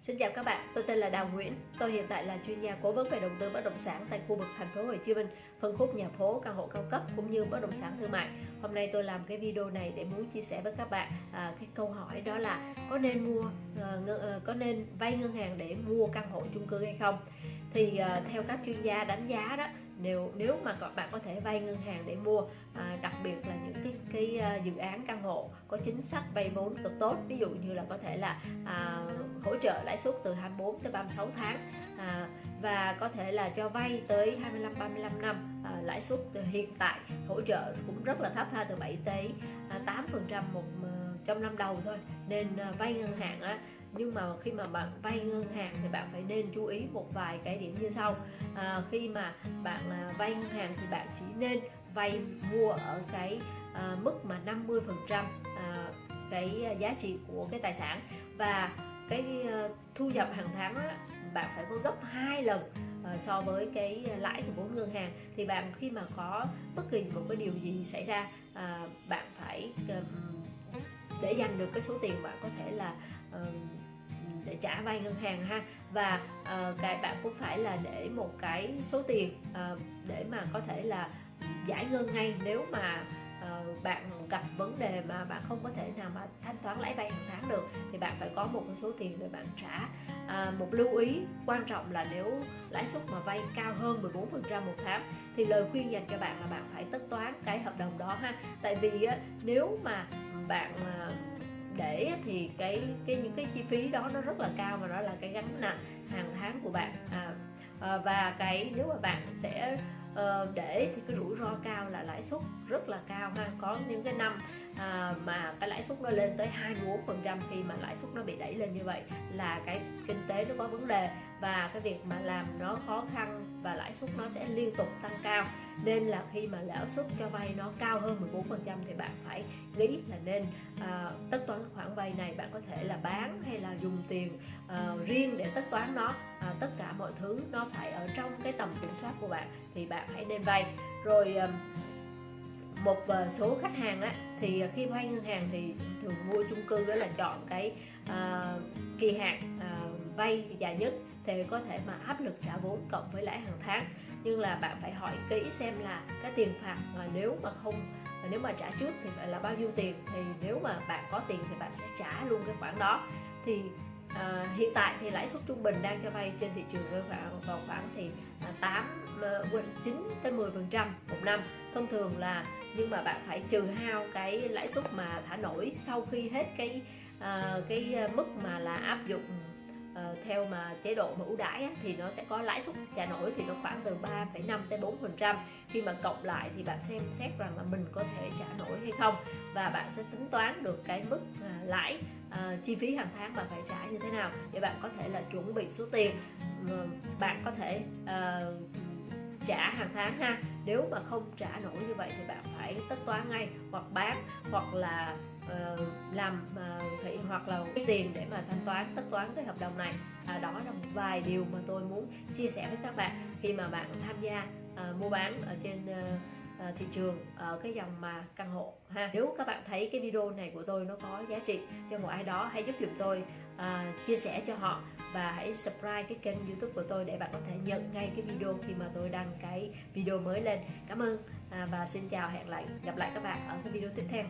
Xin chào các bạn, tôi tên là Đào Nguyễn. Tôi hiện tại là chuyên gia cố vấn về đầu tư bất động sản tại khu vực thành phố Hồ Chí Minh, phân khúc nhà phố, căn hộ cao cấp cũng như bất động sản thương mại. Hôm nay tôi làm cái video này để muốn chia sẻ với các bạn à, cái câu hỏi đó là có nên mua à, à, có nên vay ngân hàng để mua căn hộ chung cư hay không? Thì à, theo các chuyên gia đánh giá đó nếu nếu mà các bạn có thể vay ngân hàng để mua à, đặc biệt là những cái cái dự án căn hộ có chính sách vay vốn cực tốt ví dụ như là có thể là à, trợ lãi suất từ 24 tới 36 tháng. À, và có thể là cho vay tới 25 35 năm. À, lãi suất hiện tại hỗ trợ cũng rất là thấp ha từ 7 tới à, 8 phần trăm một ờ, trong năm đầu thôi. Nên à, vay ngân hàng á nhưng mà khi mà bạn vay ngân hàng thì bạn phải nên chú ý một vài cái điểm như sau. À, khi mà bạn à, vay ngân hàng thì bạn chỉ nên vay mua ở cái à, mức mà 50 phần trăm à, cái à, giá trị của cái tài sản. Và cái ờ, thu nhập hàng tháng á, bạn phải có gấp hai lần ờ, so với cái lãi của vốn ngân hàng. Thì bạn khi mà có bất kỳ một cái điều gì xảy ra à, bạn phải để dành được cái số tiền bạn có thể là để trả vay ngân hàng ha. Và uh, cái bạn cũng phải là để một cái số tiền uh, để mà có thể là giải ngân ngay. Nếu mà uh, bạn gặp vấn đề mà bạn không có thể nào mà thanh toán lãi vay hàng tháng được thì bạn phải có một số tiền để bạn trả. À, một lưu ý quan trọng là nếu lãi suất mà vay cao hơn 14% một tháng thì lời khuyên dành cho bạn là bạn phải tất toán cái hợp đồng đó ha. Tại vì á, nếu mà bạn à, để thì cái cái những cái chi phí đó nó rất là cao và đó là cái gánh nặng hàng tháng của bạn. À, à và cái nếu mà bạn sẽ uh, để thì cái rủi ro cao suất rất là cao ha. Có những cái năm à, mà cái lãi suất nó lên tới 24 phần trăm khi mà lãi suất nó bị đẩy lên như vậy là cái kinh tế nó có vấn đề và cái việc mà làm nó khó khăn và lãi suất nó sẽ liên tục tăng cao. Nên là khi mà lãi suất cho vay nó cao hơn 14 phần trăm thì bạn phải nghĩ là nên à, tất toán khoản vay này bạn có thể là bán hay là dùng tiền à, riêng để tất toán nó. À, tất cả mọi thứ nó phải ở trong cái tầm kiểm soát của bạn thì bạn hãy nên vay. Rồi à, một à, số khách hàng á, thì khi vay ngân hàng thì thường mua chung cư đó là chọn cái uh, kỳ hạn uh, vay dài nhất thì có thể mà áp lực trả vốn cộng với lãi hàng tháng. Nhưng là bạn phải hỏi kỹ xem là cái tiền phạt mà nếu mà không mà nếu mà trả trước thì phải là bao nhiêu tiền thì nếu mà bạn có tiền thì bạn sẽ trả luôn cái khoản đó. Thì À, hiện tại thì lãi suất trung bình đang cho vay trên thị trường rơi vào vào khoảng thì à, 8 9 ờ, tới 10 phần trăm một năm. Thông thường là nhưng mà bạn phải trừ hao cái lãi suất mà thả nổi sau khi hết cái à, cái ờ, mức mà là áp dụng uh, theo mà chế độ mà ưu đãi á, thì nó sẽ có lãi suất trả nổi thì nó khoảng từ 3,5 tới 4 phần trăm. Khi mà cộng lại thì bạn xem xét rằng là mình có thể trả nổi hay không và bạn sẽ tính toán được cái mức uh, lãi uh, chi phí hàng tháng bạn phải trả như thế nào để bạn có thể là chuẩn bị số tiền uh, bạn có thể uh, trả hàng tháng ha. Nếu mà không trả nổi như vậy thì bạn phải tất toán ngay hoặc bán hoặc là uh, làm ờ, uh, thị hoặc là cái tiền để mà thanh toán tất toán cái hợp đồng này. À, đó là một vài điều mà tôi muốn chia sẻ với các bạn khi mà bạn tham gia uh, mua bán ở trên uh, thị trường ở cái dòng mà căn hộ ha. Nếu các bạn thấy cái video này của tôi nó có giá trị cho một ai đó hãy giúp dùm tôi uh, chia sẻ cho họ và hãy subscribe cái kênh youtube của tôi để bạn có thể nhận ngay cái video khi mà tôi đăng cái video mới lên. Cảm ơn uh, và xin chào hẹn lại gặp lại các bạn ở cái video tiếp theo.